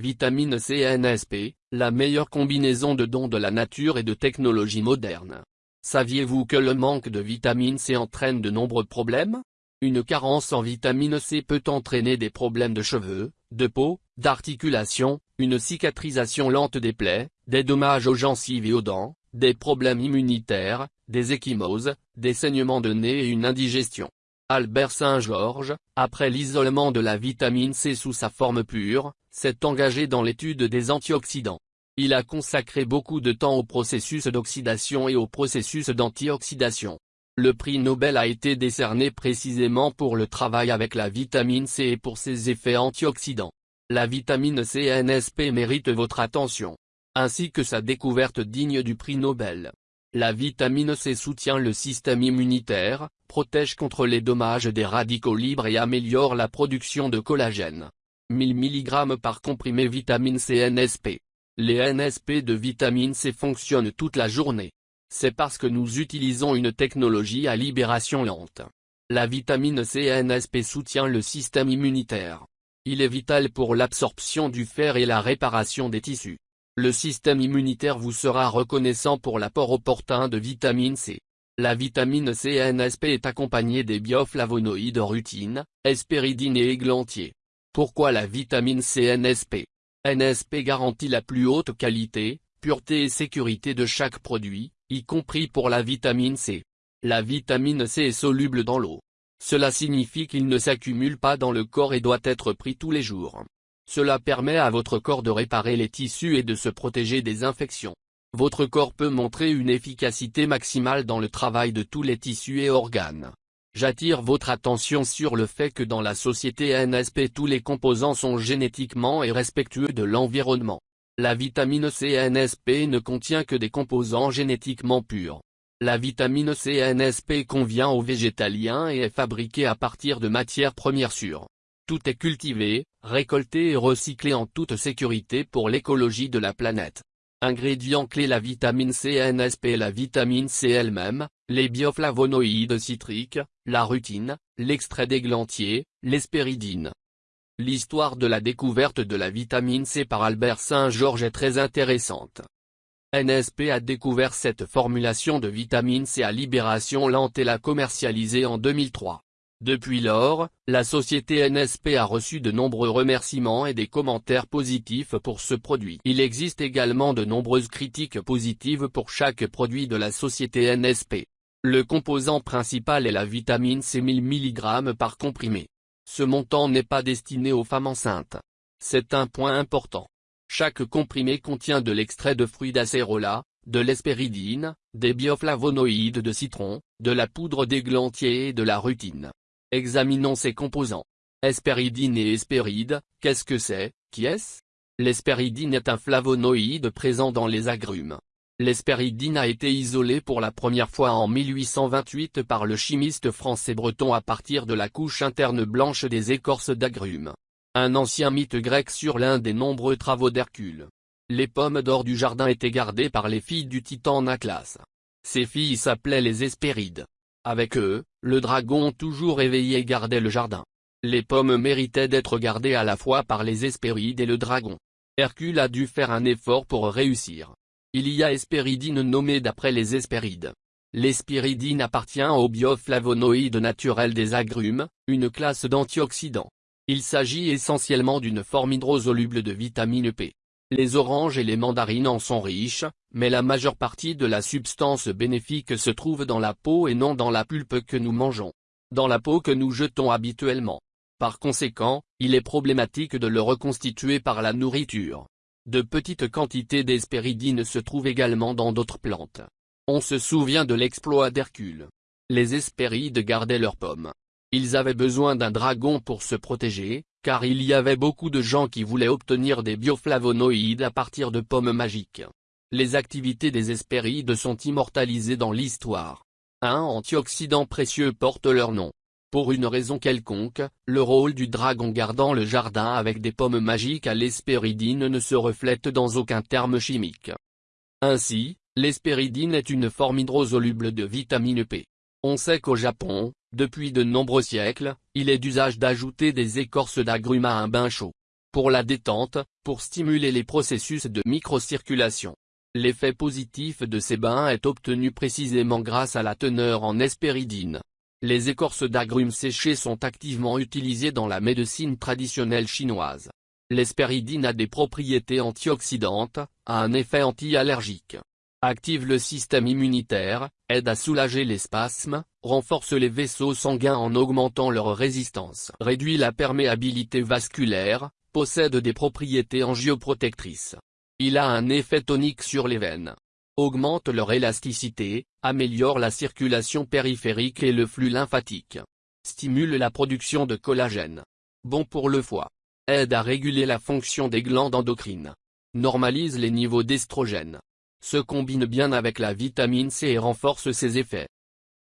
Vitamine C NSP, la meilleure combinaison de dons de la nature et de technologies modernes. Saviez-vous que le manque de vitamine C entraîne de nombreux problèmes? Une carence en vitamine C peut entraîner des problèmes de cheveux, de peau, d'articulation, une cicatrisation lente des plaies, des dommages aux gencives et aux dents, des problèmes immunitaires, des échymoses, des saignements de nez et une indigestion. Albert Saint-Georges, après l'isolement de la vitamine C sous sa forme pure, s'est engagé dans l'étude des antioxydants. Il a consacré beaucoup de temps au processus d'oxydation et au processus d'antioxydation. Le prix Nobel a été décerné précisément pour le travail avec la vitamine C et pour ses effets antioxydants. La vitamine C NSP mérite votre attention, ainsi que sa découverte digne du prix Nobel. La vitamine C soutient le système immunitaire, protège contre les dommages des radicaux libres et améliore la production de collagène. 1000 mg par comprimé vitamine C NSP. Les NSP de vitamine C fonctionnent toute la journée. C'est parce que nous utilisons une technologie à libération lente. La vitamine C NSP soutient le système immunitaire. Il est vital pour l'absorption du fer et la réparation des tissus. Le système immunitaire vous sera reconnaissant pour l'apport opportun de vitamine C. La vitamine C NSP est accompagnée des bioflavonoïdes rutine, hespéridine et églantier. Pourquoi la vitamine C NSP NSP garantit la plus haute qualité, pureté et sécurité de chaque produit, y compris pour la vitamine C. La vitamine C est soluble dans l'eau. Cela signifie qu'il ne s'accumule pas dans le corps et doit être pris tous les jours. Cela permet à votre corps de réparer les tissus et de se protéger des infections. Votre corps peut montrer une efficacité maximale dans le travail de tous les tissus et organes. J'attire votre attention sur le fait que dans la société NSP tous les composants sont génétiquement et respectueux de l'environnement. La vitamine C NSP ne contient que des composants génétiquement purs. La vitamine C NSP convient aux végétaliens et est fabriquée à partir de matières premières sûres. Tout est cultivé, récolté et recyclé en toute sécurité pour l'écologie de la planète. Ingrédients clés La vitamine C NSP La vitamine C elle-même, les bioflavonoïdes citriques, la rutine, l'extrait d'églantier, l'espéridine. L'histoire de la découverte de la vitamine C par Albert Saint-Georges est très intéressante. NSP a découvert cette formulation de vitamine C à libération lente et l'a commercialisée en 2003. Depuis lors, la société NSP a reçu de nombreux remerciements et des commentaires positifs pour ce produit. Il existe également de nombreuses critiques positives pour chaque produit de la société NSP. Le composant principal est la vitamine C 1000 mg par comprimé. Ce montant n'est pas destiné aux femmes enceintes. C'est un point important. Chaque comprimé contient de l'extrait de fruits d'acérola, de l'espéridine, des bioflavonoïdes de citron, de la poudre d'églantier et de la rutine. Examinons ces composants. Hespéridine et hespéride, qu'est-ce que c'est, qui est-ce? L'hespéridine est un flavonoïde présent dans les agrumes. L'hespéridine a été isolée pour la première fois en 1828 par le chimiste français breton à partir de la couche interne blanche des écorces d'agrumes. Un ancien mythe grec sur l'un des nombreux travaux d'Hercule. Les pommes d'or du jardin étaient gardées par les filles du titan Naclas. Ces filles s'appelaient les Hespérides. Avec eux, le dragon toujours éveillé gardait le jardin. Les pommes méritaient d'être gardées à la fois par les Hespérides et le dragon. Hercule a dû faire un effort pour réussir. Il y a Hespéridine nommée d'après les Hespérides. L'hespéridine appartient aux bioflavonoïdes naturels des agrumes, une classe d'antioxydants. Il s'agit essentiellement d'une forme hydrosoluble de vitamine P. Les oranges et les mandarines en sont riches, mais la majeure partie de la substance bénéfique se trouve dans la peau et non dans la pulpe que nous mangeons. Dans la peau que nous jetons habituellement. Par conséquent, il est problématique de le reconstituer par la nourriture. De petites quantités d'hespéridine se trouvent également dans d'autres plantes. On se souvient de l'exploit d'Hercule. Les hespérides gardaient leurs pommes. Ils avaient besoin d'un dragon pour se protéger, car il y avait beaucoup de gens qui voulaient obtenir des bioflavonoïdes à partir de pommes magiques. Les activités des Hespérides sont immortalisées dans l'histoire. Un antioxydant précieux porte leur nom. Pour une raison quelconque, le rôle du dragon gardant le jardin avec des pommes magiques à l'hespéridine ne se reflète dans aucun terme chimique. Ainsi, l'hespéridine est une forme hydrosoluble de vitamine P. On sait qu'au Japon, depuis de nombreux siècles, il est d'usage d'ajouter des écorces d'agrumes à un bain chaud. pour la détente, pour stimuler les processus de microcirculation. L'effet positif de ces bains est obtenu précisément grâce à la teneur en hespéridine. Les écorces d'agrumes séchées sont activement utilisées dans la médecine traditionnelle chinoise. L'hespéridine a des propriétés antioxydantes, a un effet anti-allergique. Active le système immunitaire, aide à soulager les spasmes, renforce les vaisseaux sanguins en augmentant leur résistance. Réduit la perméabilité vasculaire, possède des propriétés angioprotectrices. Il a un effet tonique sur les veines. Augmente leur élasticité, améliore la circulation périphérique et le flux lymphatique. Stimule la production de collagène. Bon pour le foie. Aide à réguler la fonction des glandes endocrines. Normalise les niveaux d'estrogène. Se combine bien avec la vitamine C et renforce ses effets.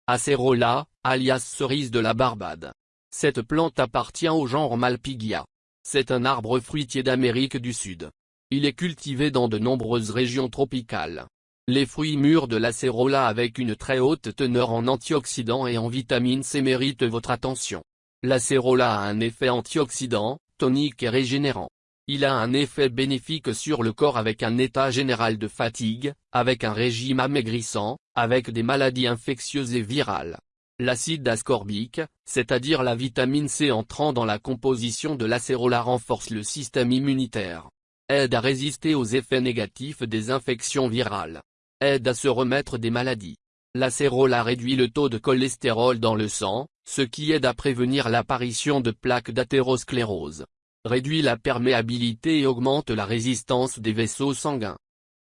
Acerola, alias cerise de la Barbade. Cette plante appartient au genre Malpighia. C'est un arbre fruitier d'Amérique du Sud. Il est cultivé dans de nombreuses régions tropicales. Les fruits mûrs de l'acérola avec une très haute teneur en antioxydants et en vitamine C méritent votre attention. L'acérola a un effet antioxydant, tonique et régénérant. Il a un effet bénéfique sur le corps avec un état général de fatigue, avec un régime amaigrissant, avec des maladies infectieuses et virales. L'acide ascorbique, c'est-à-dire la vitamine C entrant dans la composition de l'acérola renforce le système immunitaire. Aide à résister aux effets négatifs des infections virales. Aide à se remettre des maladies. L'acérola réduit le taux de cholestérol dans le sang, ce qui aide à prévenir l'apparition de plaques d'athérosclérose. Réduit la perméabilité et augmente la résistance des vaisseaux sanguins.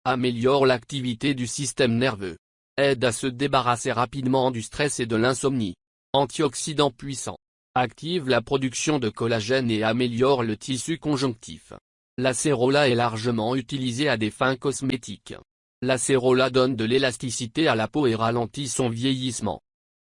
Améliore l'activité du système nerveux aide à se débarrasser rapidement du stress et de l'insomnie. Antioxydant puissant. Active la production de collagène et améliore le tissu conjonctif. L'acérola est largement utilisé à des fins cosmétiques. L'acérola donne de l'élasticité à la peau et ralentit son vieillissement.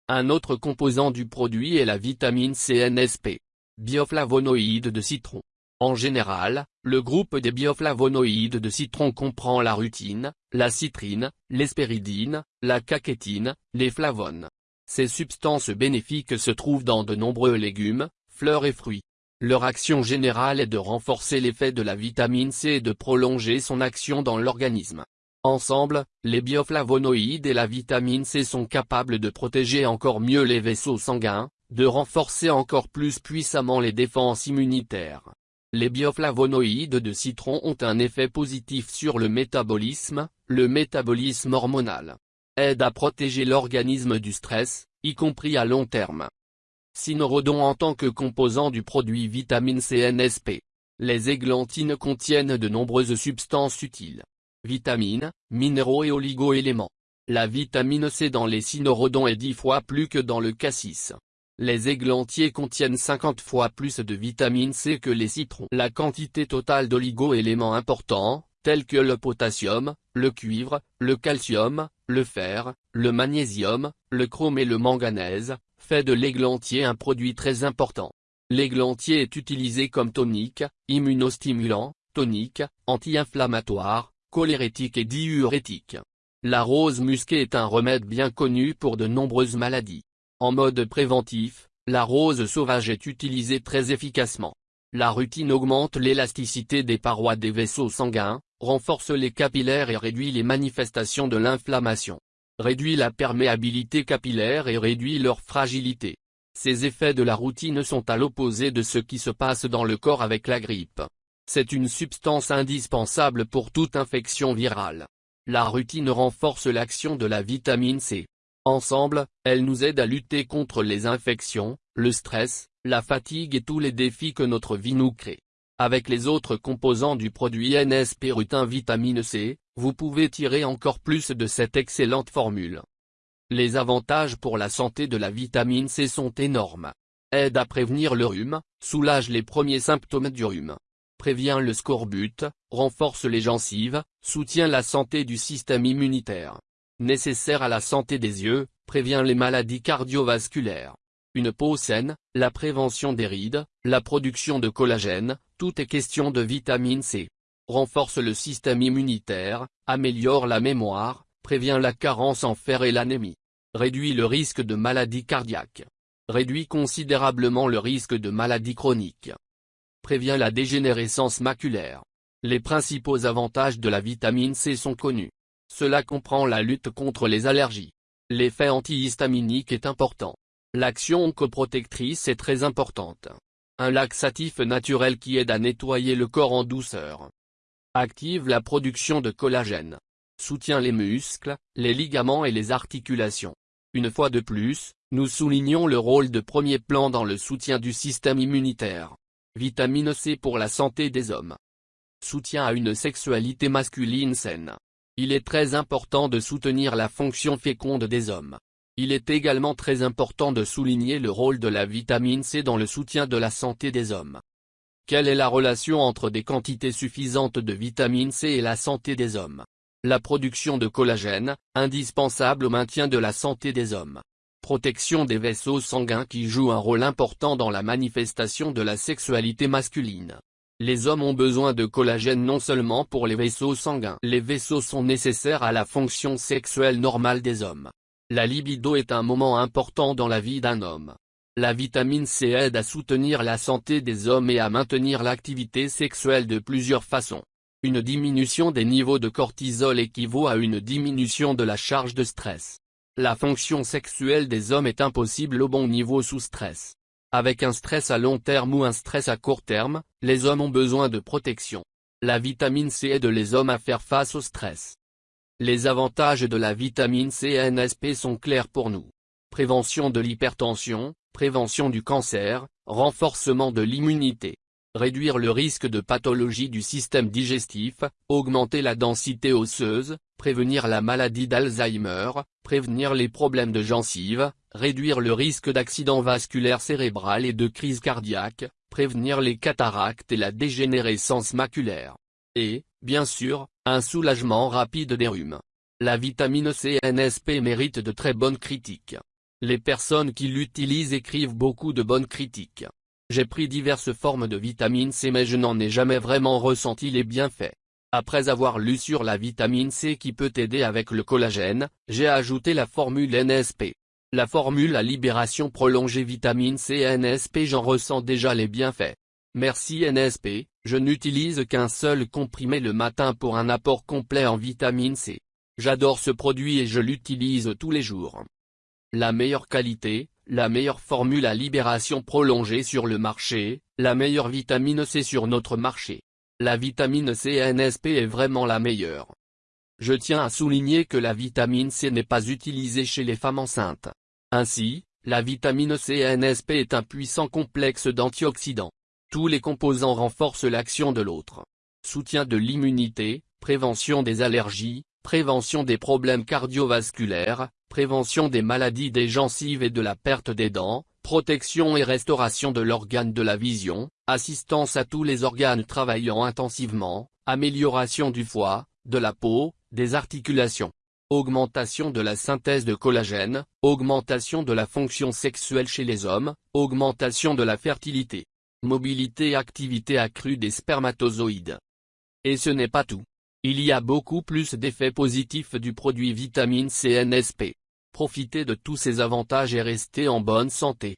Un autre composant du produit est la vitamine CNSP. Bioflavonoïde de citron. En général, le groupe des bioflavonoïdes de citron comprend la rutine, la citrine, l'hespéridine, la cachétine, les flavones. Ces substances bénéfiques se trouvent dans de nombreux légumes, fleurs et fruits. Leur action générale est de renforcer l'effet de la vitamine C et de prolonger son action dans l'organisme. Ensemble, les bioflavonoïdes et la vitamine C sont capables de protéger encore mieux les vaisseaux sanguins, de renforcer encore plus puissamment les défenses immunitaires. Les bioflavonoïdes de citron ont un effet positif sur le métabolisme, le métabolisme hormonal. Aide à protéger l'organisme du stress, y compris à long terme. Cynorhodon en tant que composant du produit vitamine CNSP. Les églantines contiennent de nombreuses substances utiles. Vitamines, minéraux et oligo-éléments. La vitamine C dans les cynorhodons est dix fois plus que dans le cassis. Les églantiers contiennent 50 fois plus de vitamine C que les citrons. La quantité totale d'oligo-éléments importants, tels que le potassium, le cuivre, le calcium, le fer, le magnésium, le chrome et le manganèse, fait de l'églantier un produit très important. L'églantier est utilisé comme tonique, immunostimulant, tonique, anti-inflammatoire, cholérétique et diurétique. La rose musquée est un remède bien connu pour de nombreuses maladies. En mode préventif, la rose sauvage est utilisée très efficacement. La rutine augmente l'élasticité des parois des vaisseaux sanguins, renforce les capillaires et réduit les manifestations de l'inflammation. Réduit la perméabilité capillaire et réduit leur fragilité. Ces effets de la routine sont à l'opposé de ce qui se passe dans le corps avec la grippe. C'est une substance indispensable pour toute infection virale. La routine renforce l'action de la vitamine C. Ensemble, elles nous aident à lutter contre les infections, le stress, la fatigue et tous les défis que notre vie nous crée. Avec les autres composants du produit NSP rutin vitamine C, vous pouvez tirer encore plus de cette excellente formule. Les avantages pour la santé de la vitamine C sont énormes. Aide à prévenir le rhume, soulage les premiers symptômes du rhume. Prévient le scorbut, renforce les gencives, soutient la santé du système immunitaire nécessaire à la santé des yeux, prévient les maladies cardiovasculaires. Une peau saine, la prévention des rides, la production de collagène, tout est question de vitamine C. Renforce le système immunitaire, améliore la mémoire, prévient la carence en fer et l'anémie. Réduit le risque de maladies cardiaques. Réduit considérablement le risque de maladies chroniques. prévient la dégénérescence maculaire. Les principaux avantages de la vitamine C sont connus. Cela comprend la lutte contre les allergies. L'effet antihistaminique est important. L'action coprotectrice est très importante. Un laxatif naturel qui aide à nettoyer le corps en douceur. Active la production de collagène. Soutient les muscles, les ligaments et les articulations. Une fois de plus, nous soulignons le rôle de premier plan dans le soutien du système immunitaire. Vitamine C pour la santé des hommes. Soutien à une sexualité masculine saine. Il est très important de soutenir la fonction féconde des hommes. Il est également très important de souligner le rôle de la vitamine C dans le soutien de la santé des hommes. Quelle est la relation entre des quantités suffisantes de vitamine C et la santé des hommes? La production de collagène, indispensable au maintien de la santé des hommes protection des vaisseaux sanguins qui joue un rôle important dans la manifestation de la sexualité masculine. Les hommes ont besoin de collagène non seulement pour les vaisseaux sanguins. Les vaisseaux sont nécessaires à la fonction sexuelle normale des hommes. La libido est un moment important dans la vie d'un homme. La vitamine C aide à soutenir la santé des hommes et à maintenir l'activité sexuelle de plusieurs façons. Une diminution des niveaux de cortisol équivaut à une diminution de la charge de stress. La fonction sexuelle des hommes est impossible au bon niveau sous stress. Avec un stress à long terme ou un stress à court terme, les hommes ont besoin de protection. La vitamine C aide les hommes à faire face au stress. Les avantages de la vitamine C NSP sont clairs pour nous. Prévention de l'hypertension, prévention du cancer, renforcement de l'immunité réduire le risque de pathologie du système digestif, augmenter la densité osseuse, prévenir la maladie d'Alzheimer, prévenir les problèmes de gencives, réduire le risque d'accident vasculaire cérébral et de crise cardiaque, prévenir les cataractes et la dégénérescence maculaire. Et, bien sûr, un soulagement rapide des rhumes. La vitamine C NSP mérite de très bonnes critiques. Les personnes qui l'utilisent écrivent beaucoup de bonnes critiques. J'ai pris diverses formes de vitamine C mais je n'en ai jamais vraiment ressenti les bienfaits. Après avoir lu sur la vitamine C qui peut aider avec le collagène, j'ai ajouté la formule NSP. La formule à libération prolongée vitamine C NSP j'en ressens déjà les bienfaits. Merci NSP, je n'utilise qu'un seul comprimé le matin pour un apport complet en vitamine C. J'adore ce produit et je l'utilise tous les jours. La meilleure qualité, la meilleure formule à libération prolongée sur le marché, la meilleure vitamine C sur notre marché. La vitamine C NSP est vraiment la meilleure. Je tiens à souligner que la vitamine C n'est pas utilisée chez les femmes enceintes. Ainsi, la vitamine C NSP est un puissant complexe d'antioxydants. Tous les composants renforcent l'action de l'autre. Soutien de l'immunité, prévention des allergies, prévention des problèmes cardiovasculaires, prévention des maladies des gencives et de la perte des dents, protection et restauration de l'organe de la vision, assistance à tous les organes travaillant intensivement, amélioration du foie, de la peau, des articulations. Augmentation de la synthèse de collagène, augmentation de la fonction sexuelle chez les hommes, augmentation de la fertilité. Mobilité et activité accrue des spermatozoïdes. Et ce n'est pas tout. Il y a beaucoup plus d'effets positifs du produit vitamine CNSP. Profitez de tous ces avantages et restez en bonne santé.